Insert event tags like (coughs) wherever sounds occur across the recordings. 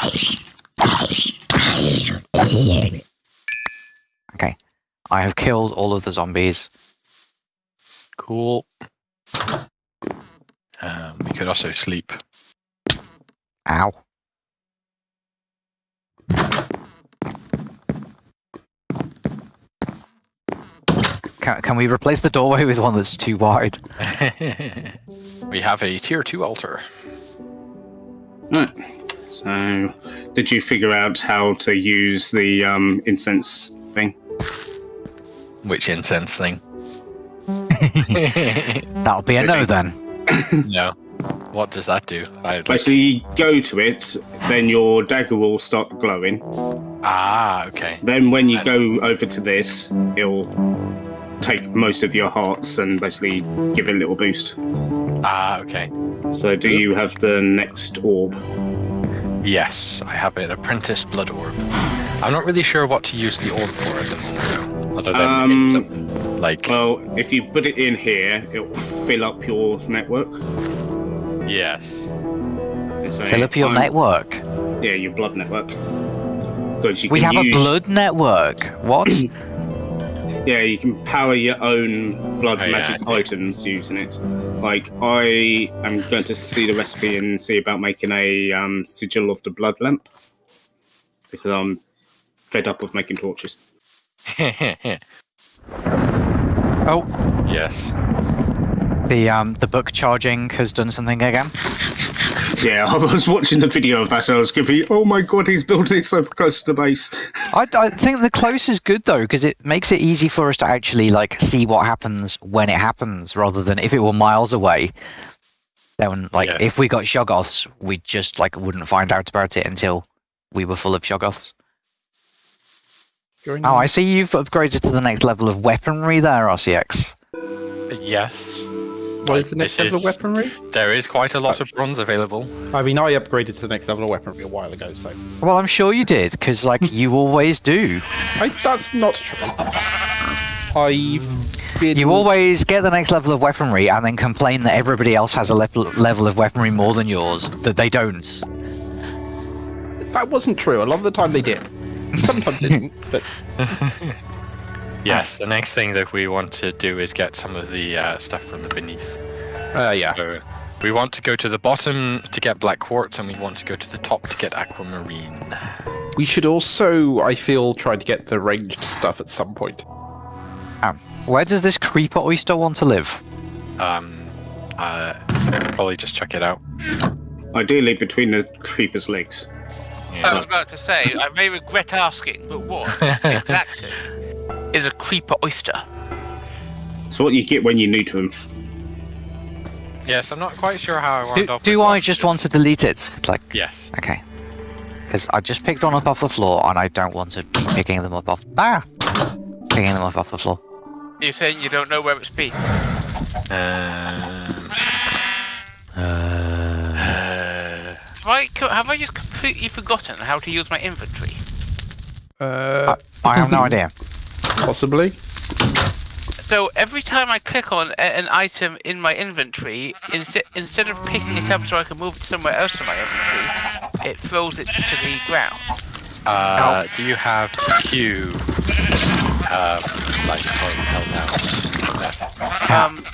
(laughs) Okay. I have killed all of the zombies. Cool. Um, we could also sleep. Ow. Can, can we replace the doorway with one that's too wide? (laughs) we have a tier two altar. Right. So, did you figure out how to use the um, incense thing? Which incense thing? (laughs) That'll be a no then. (coughs) no. What does that do? I like, Basically, you go to it, then your dagger will start glowing. ah, okay. Then, when you And- go over to this, it'll take most of your hearts and basically give it a little boost. Ah, okay. So, do you have the next orb? Yes, I have an apprentice blood orb. I'm not really sure what to use the orb for at the moment, other than Um, it's a- like Well, if you put it in here, it will fill up your network. yes. So Fill up your I'm- network. Yeah, your blood network. You We can have a blood network. What? (clears throat) Yeah, you can power your own blood Oh, magic I see. items using it. Like I am going to see the recipe and see about making a um, sigil of the blood lamp because I'm fed up of making torches. (laughs) oh, yes. the um the book charging has done something again. (laughs) Yeah, I was watching the video of that. And I was going, "Oh my god, he's building it so close to the base." (laughs) I, I think the close is good though because it makes it easy for us to actually like see what happens when it happens rather than if it were miles away. Then like Yeah. if we got shoggoths, we just like wouldn't find out about it until we were full of shoggoths. You're Oh, I see you've upgraded to the next level of weaponry there, RCX. Yes. What is the next This level of weaponry? There is quite a lot oh. of bronze available. I mean, I upgraded to the next level of weaponry a while ago, so Well, I'm sure you did because like you (laughs) always do. I, that's not true. I've been. You always get the next level of weaponry and then complain that everybody else has a level level of weaponry more than yours that they don't. That wasn't true. A lot of the time they did. Sometimes they (laughs) didn't, but (laughs) Yes, the next thing that we want to do is get some of the uh, stuff from the beneath. uh, yeah. So we want to go to the bottom to get black quartz, and we want to go to the top to get aquamarine. We should also, I feel, try to get the ranged stuff at some point. Where does this creeper oyster want to live? Um, uh, probably just check it out. Ideally, between the creeper's legs. I was about to say, I may regret asking, but what (laughs) exactly is a creeper oyster? It's what you get when you're new to them. yes, I'm not quite sure how I wound Do, up. do I just want to delete it? Like. Yes. okay. Because I just picked one up off the floor and I don't want to be picking them up off. Ah! Picking them up off the floor. You're saying you don't know where it's been? Um, Uh, uh, Have I, have I just completely forgotten how to use my inventory? Uh, I have no (laughs) idea. Possibly. So every time I click on an item in my inventory, instead instead of picking it up so I can move it somewhere else in my inventory, it throws it to the ground. uh, do you have Q? Um, like held down. Um,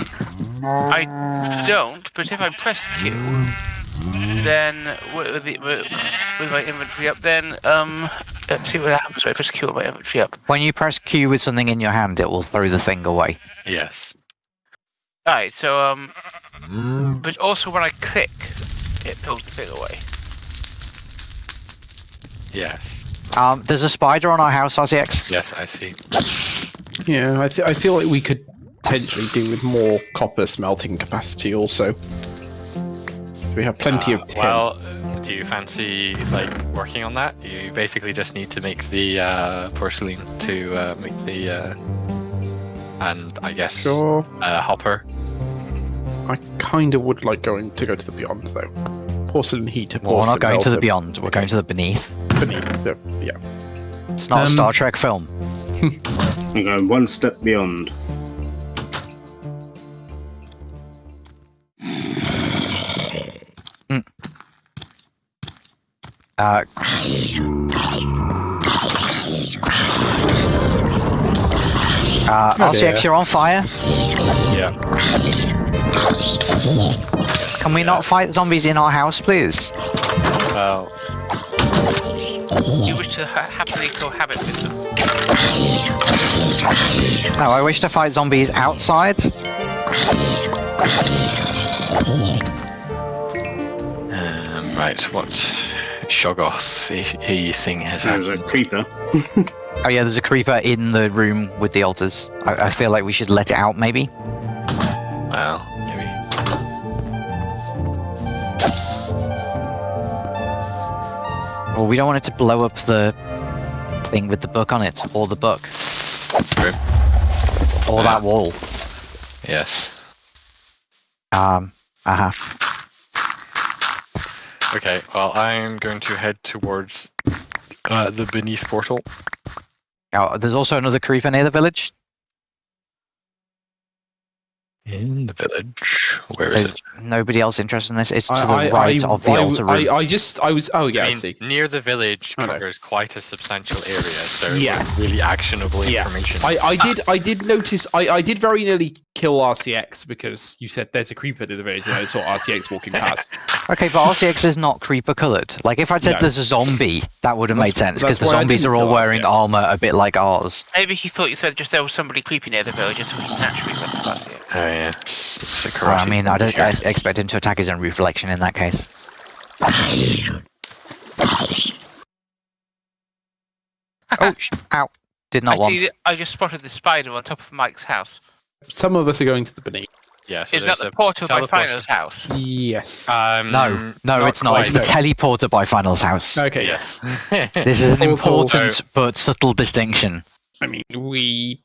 I don't, but if I press Q, then with, with, the, with with my inventory up, then um, let's see what happens when I press Q with my inventory up. When you press Q with something in your hand, it will throw the thing away. Yes. Alright, so um, but also when I click, it throws the thing away. Yes. Um, there's a spider on our house, RCX. Yes, I see. Yeah, I, th- I feel like we could potentially do with more copper smelting capacity also. We have plenty Uh, of tin. Well, do you fancy like working on that? You basically just need to make the uh, porcelain to uh, make the uh, and I guess sure. uh, hopper. I kind of would like going to go to the beyond though. Porcelain heater. Well, we're not porcelain going to the melter, beyond. We're going to the beneath. beneath. the- yeah. It's not a Um, Star Trek film. (laughs) I'm going one step beyond. Uh, uh, Oh, RCX, dear. you're on fire. Yeah. Can we not fight zombies in our house, please? Well, You wish to ha- happily cohabit with them. No, I wish to fight zombies outside. um, right. What Shoggoth a, a thing has There's a creeper. (laughs) Oh yeah, there's a creeper in the room with the altars. I, I feel like we should let it out, maybe. Well, maybe. Well, we don't want it to blow up the thing with the book on it, or the book, True. or that wall. Yes. Um. Uh huh. Okay. Well, I'm going to head towards uh, the beneath portal. Now, there's also another creeper near the village. In the village. Where is There's it? nobody else interested in this. It's to the I, I, right I, of the I, altar room. I, I just, I was, oh yeah, I, I mean, see. near the village Okay. covers quite a substantial area, so Yes. it's really actionable Yeah. information. I, I did, I did notice, I, I did very nearly kill RCX because you said there's a creeper near the village, and I saw RCX walking past. (laughs) Okay, but RCX is not creeper coloured. Like if I'd said No. there's a zombie, that would have made sense because the zombies are all wearing RCX. armor a bit like ours. Maybe he thought you said just there was somebody creepy near the village, and so he naturally went past it. Oh yeah. It's, it's a Well, I mean, I don't I expect him to attack his own reflection in that case. (laughs) Oh, sh- ow! Did not I once. see. I just spotted the spider on top of Mike's house. Some of us are going to the beneath. Yeah. So Is that there's the portal by teleport. Phino's house? Yes. Um, No, no, it's not. It's the quite. teleporter by Final's house. okay. Yes. (laughs) This is an Portal. important but subtle distinction. I mean, we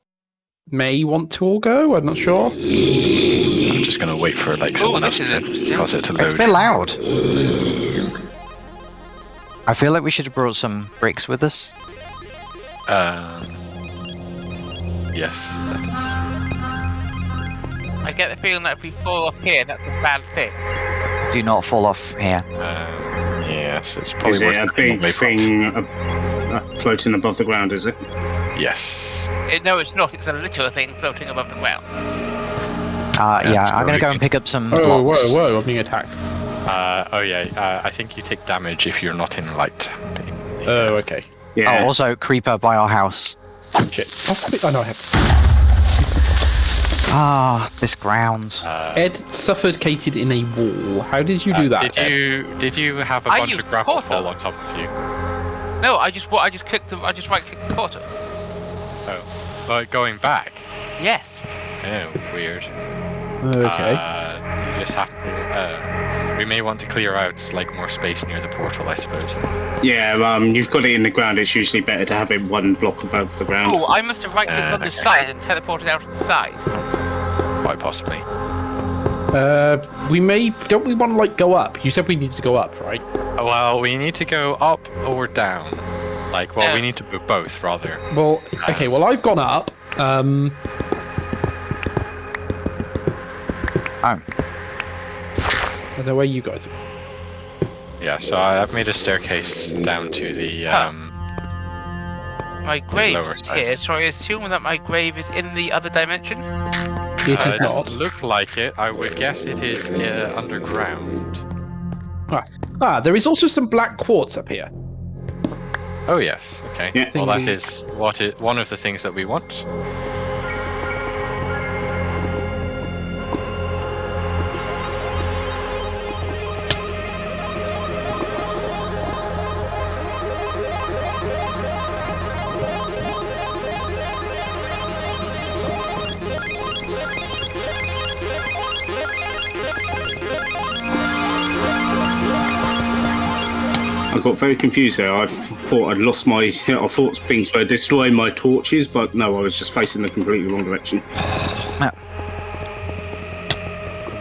may want to all go. I'm not sure. I'm just gonna wait for like Ooh, someone else is to interesting. cause it to It's a load. bit loud. I feel like we should have brought some bricks with us. Um, yes. I get the feeling that if we fall off here, that's a bad thing. Do not fall off here. Um, yes. It's probably Is it a big thing uh, uh, floating above the ground, is it? Yes. Eh, no, it's not. It's a little thing floating above the ground. Uh, Yeah, yeah, I'm gonna go and pick up some Oh, blocks. whoa, whoa! I'm being attacked. Uh, oh yeah. Uh, I think you take damage if you're not in light. Oh, okay. Yeah. Oh, also creeper by our house. Shit. Possibly. Oh no, I have. Ah, this ground. Uh, Ed suffocated in a wall. How did you do uh, that? Did Ed? you did you have a I bunch of gravel portal. fall on top of you? No, I just I just clicked the I just right clicked the portal. Oh, like going back. Yes. Oh, weird. Okay. Uh, you just have to. Uh, we may want to clear out like more space near the portal, I suppose. Yeah, um, you've got it in the ground. It's usually better to have it one block above the ground. Oh, I must have right clicked Uh, on the okay. side and teleported out of the side. Quite possibly. Uh, we may. Don't we want to like go up? You said we need to go up, right? Uh, Well, we need to go up or down. Like, well, we need to do both, rather. Well, okay. Well, I've gone up. Um. Oh. I don't know where you guys. Are. Yeah, so I- I've made a staircase down to the. Huh. Um, My grave lower is side. here, so I assume that my grave is in the other dimension. It uh, is it not. doesn't look like it. I would guess it is uh, underground. Ah, there is also some black quartz up here. Oh yes. Okay. Yeah. Well, that Thingy. is what is one of the things that we want. I got very confused there. I thought I'd lost my. I thought things were destroying my torches, but no, I was just facing the completely wrong direction.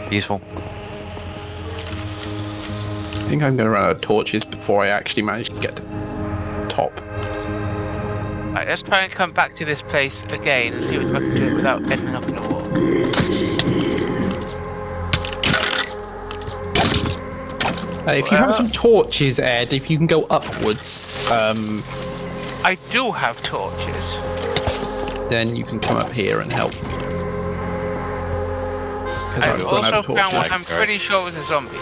Useful. I think I'm going to run out of torches before I actually manage to get to the top. Right, let's try and come back to this place again and see if I can do it without ending up in a wall. Uh, if you have some torches, Ed, if you can go upwards, um, I do have torches. then you can come up here and help. 'Cause I've I've run out also of found torches. what I'm pretty sure was a zombie.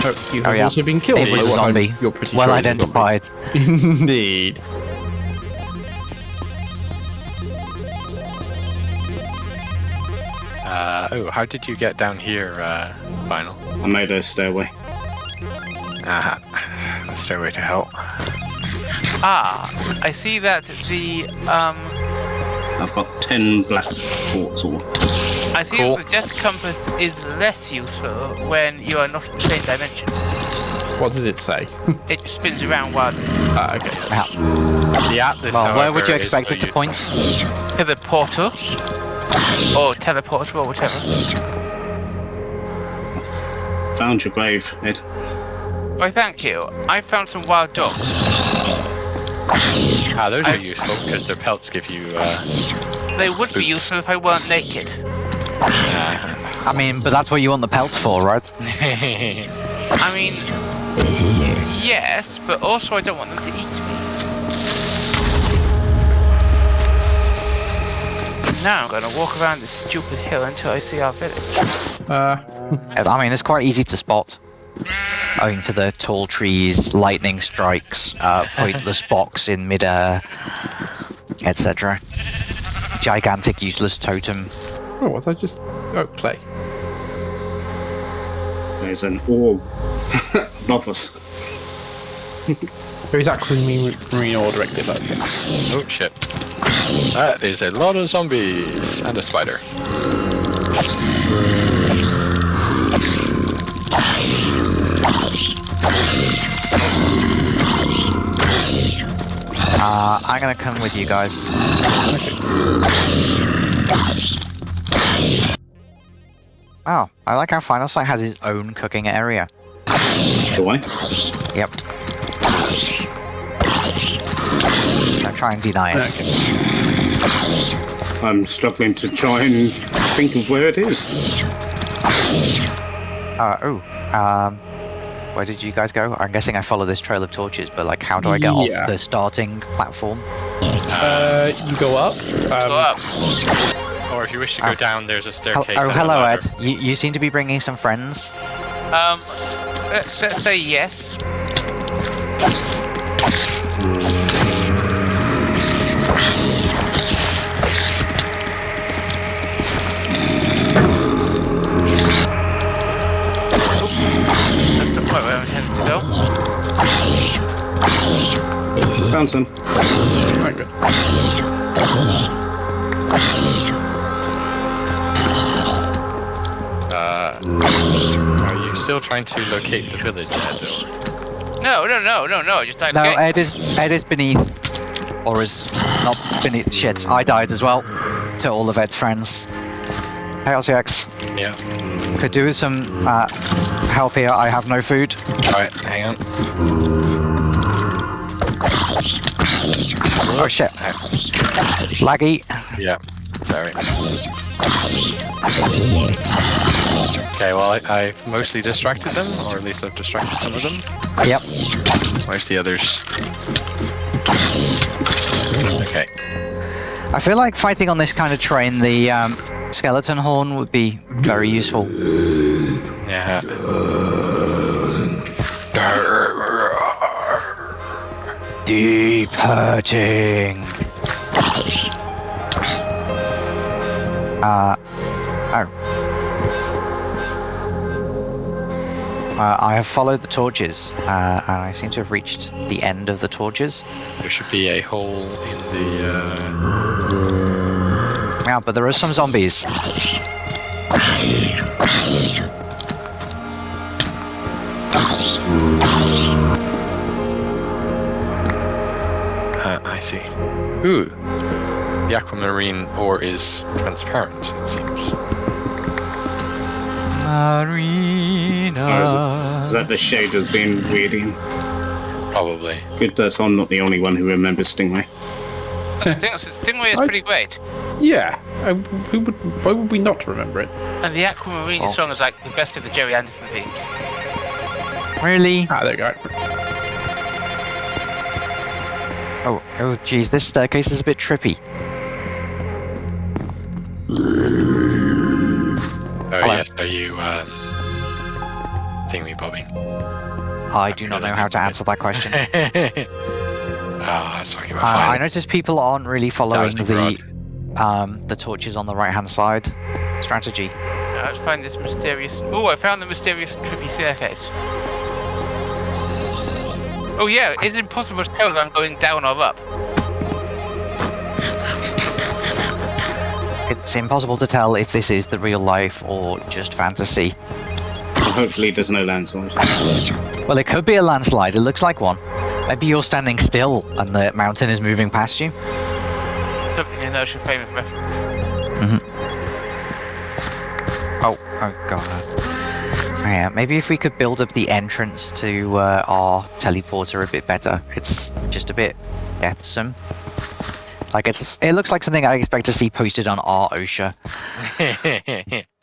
Oh, you Oh, have yeah. also been killed. It was a what I'm- zombie. You're pretty well sure it's zombie. identified. (laughs) Indeed. Uh, oh, how did you get down here, uh, Final? I made a stairway. Ah, a stairway to hell. Ah, I see that the um, I've got 10 black quartz ore. I see Cool. that the death compass is less useful when you are not in the same dimension. What does it say? (laughs) It spins around wildly. ah, okay. Yeah. The atlas, Well, where would you expect it to use. point? To the portal. Or teleport or whatever. Found your grave, Ed. Why, thank you. I found some wild dogs. Ah, those I- are useful because their pelts give you. Uh, They would be useful if I weren't naked. uh, I mean, but that's what you want the pelts for, right? (laughs) I mean, yes, but also I don't want them to eat Now I'm gonna walk around this stupid hill until I see our village. Uh, (laughs) I mean, it's quite easy to spot. Owing to the tall trees, lightning strikes, uh, pointless (laughs) box in midair, etc. Gigantic useless totem. oh, what did I just? Oh, clay. There's an orb (laughs) above us. There is aquamarine marine ore directly above. Yes. oh shit. That is a lot of zombies and a spider. Uh, I'm gonna come with you guys. Oh, I like how Final Sight has its own cooking area. Do I? Yep. Don't try and deny it. Okay. I'm struggling to try and think of where it is. Uh, oh, um, where did you guys go? I'm guessing I follow this trail of torches, but like, how do I get Yeah. off the starting platform? Uh, you go up. Um, Go up. Or if you wish to go Ah. down, there's a staircase. oh, hello, Ed. You, you seem to be bringing some friends. Um, let's, let's say yes. Found some. okay. Uh, are you still trying to locate the village, Ed? Or... No, no, no, no, no. Just died No, again. Ed is Ed is beneath, or is not beneath. Shit, I died as well. To all of Ed's friends. Hey, LCX. Yeah. Could do with some uh, help here. I have no food. Alright, hang on. Oh shit. Laggy. Yeah. Sorry. Okay, well, I, I've mostly distracted them, or at least I've distracted some of them. Yep. Where's the others? Okay. I feel like fighting on this kind of terrain, the um, skeleton horn would be very useful. Yeah. Deep hurting. Uh, oh. Uh, I have followed the torches, uh, and I seem to have reached the end of the torches. There should be a hole in the. Uh... Yeah, but there are some zombies. Ooh. The aquamarine ore is transparent, it seems. Marina. Or is, it, is that the shaders being weird in? Probably. Good that I'm not the only one who remembers Stingray. Sting, (laughs) Stingray is I- pretty great. Yeah. Uh, who would? Why would we not remember it? And the Aquamarine Oh. song is like the best of the Gerry Anderson themes. Really? Ah, there you go. Oh, oh, geez, this staircase is a bit trippy. Oh Hello. yes, are you um, thingy bobbing? I do not know how to answer that question. (laughs) Uh, Ah, sorry about I finding- noticed people aren't really following the the um, the torches on the right hand side strategy. Now, let's find this mysterious. Oh, I found the mysterious trippy staircase. Oh yeah, it's impossible to tell if I'm going down or up. It's impossible to tell if this is the real life or just fantasy. Hopefully, there's no landslide. Well, it could be a landslide. It looks like one. Maybe you're standing still and the mountain is moving past you. Something in Ocean Frame of Reference. Mm-hmm. Oh, oh god. Yeah, maybe if we could build up the entrance to uh, our teleporter a bit better. It's just a bit deathsome. Like it's, it looks like something I expect to see posted on our OSHA. (laughs)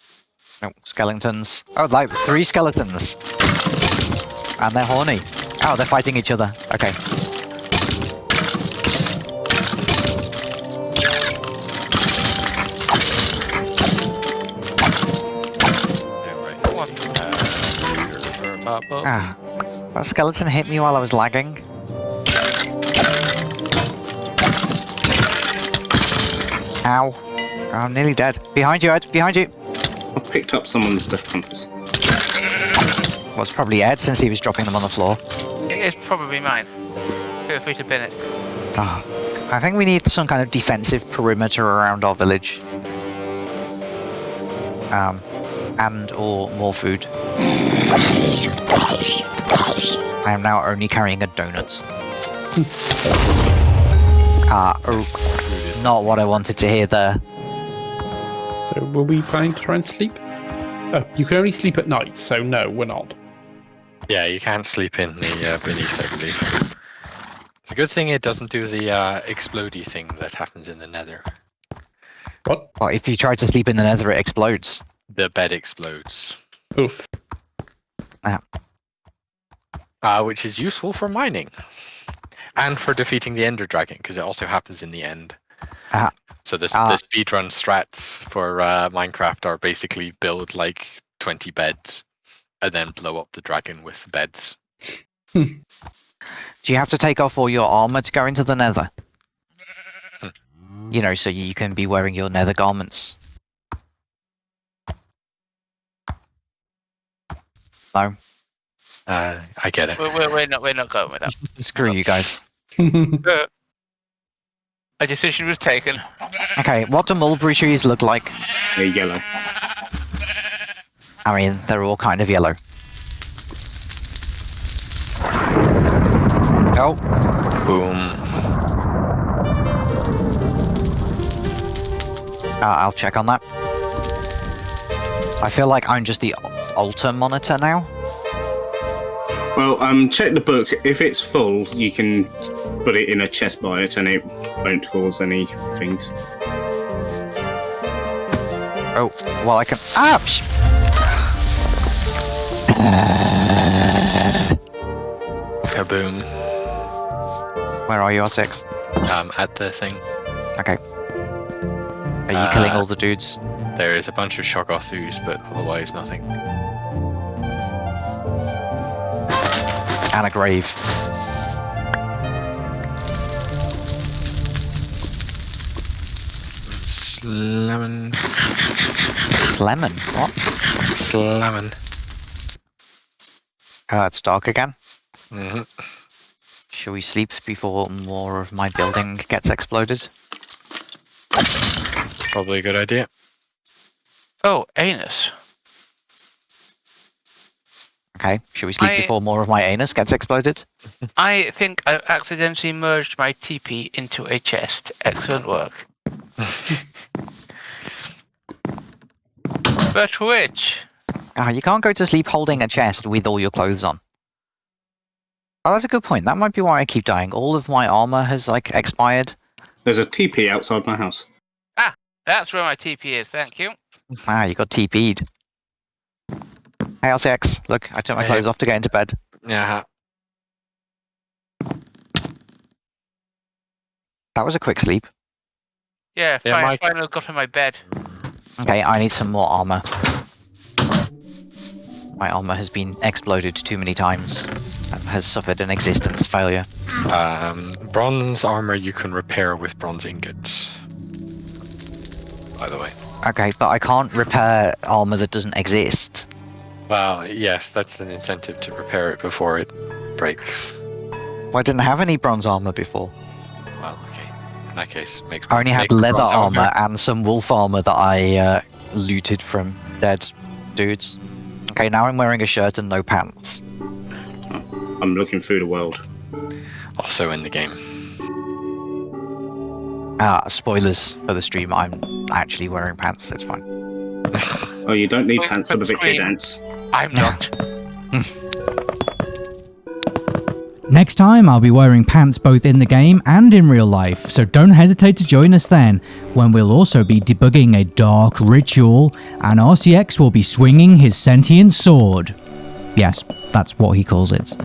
Oh, skeletons. Oh, like three skeletons. And they're horny. Oh, they're fighting each other. Okay. Bubble. Ah, that skeleton hit me while I was lagging. Ow. Oh, I'm nearly dead. Behind you, Ed. Behind you. I've picked up someone's death compass. Well, it's probably Ed since he was dropping them on the floor. It is probably mine. Feel free to pin it. Ah, I think we need some kind of defensive perimeter around our village. Um, and or more food. I am now only carrying a donut. (laughs) Ah, oh, not what I wanted to hear there. So, were we planning to try and sleep? Oh, you can only sleep at night, so no, we're not. Yeah, you can't sleep in the uh, beneath, I believe. It's a good thing it doesn't do the uh, explodey thing that happens in the nether. What? Well, if you try to sleep in the nether, it explodes. The bed explodes, Oof. Ah. uh, which is useful for mining and for defeating the Ender Dragon because it also happens in the end. Ah. So the, Ah. the speedrun strats for uh, Minecraft are basically build like 20 beds and then blow up the dragon with the beds. (laughs) Do you have to take off all your armor to go into the nether? you know, so you can be wearing your nether garments. No, Uh, I get it. We're, we're, we're not. We're not going with that. (laughs) screw you guys. (laughs) Uh, A decision was taken. Okay, what do mulberry trees look like? They're yellow. I mean, they're all kind of yellow. Oh, Boom. uh, I'll check on that. I feel like I'm just the altar monitor now. Well, um, check the book. If it's full, you can put it in a chest by it, and it won't cause any things. Oh, well, I can. Psh! (sighs) Kaboom. Where are you, R6? Um, at the thing, Okay. Are you killing Uh, all the dudes? there is a bunch of Shoggothus, but otherwise nothing. And a grave. Lemon. Lemon. What? Lemon. Uh, it's dark again. hmm Shall we sleep before more of my building gets exploded? Probably a good idea. Oh, anus. Okay. Shall we sleep I- before more of my anus gets exploded? I think I've accidentally merged my TP into a chest. Excellent work. (laughs) but which? Ah, you can't go to sleep holding a chest with all your clothes on. Oh, that's a good point. That might be why I keep dying. All of my armor has like expired. There's a TP outside my house. Ah, that's where my TP is. Thank you. Ah, you got TP'd. Hey, LCX, look, I took my Hey. clothes off to get into bed. Yeah. That was a quick sleep. Yeah, Yeah, fine, Mike- finally got in my bed. Okay, I need some more armor. My armor has been exploded too many times and has suffered an existence failure. Um, bronze armor you can repair with bronze ingots. By the way. Okay, but I can't repair armor that doesn't exist. Well, yes, that's an incentive to repair it before it breaks. Well, I didn't have any bronze armor before. Well, okay. In that case, makes. I only had leather bronze armor and some wolf armor that I uh, looted from dead dudes. Okay, now I'm wearing a shirt and no pants. I'm looking through the world. Also in the game. Ah, spoilers for the stream. I'm actually wearing pants. It's fine. Oh, you don't need Wait, pants for the victory dance. I'm not. Hmm. Next time, I'll be wearing pants both in the game and in real life, so don't hesitate to join us then, when we'll also be debugging a dark ritual, and RCX will be swinging his sentient sword. Yes, that's what he calls it.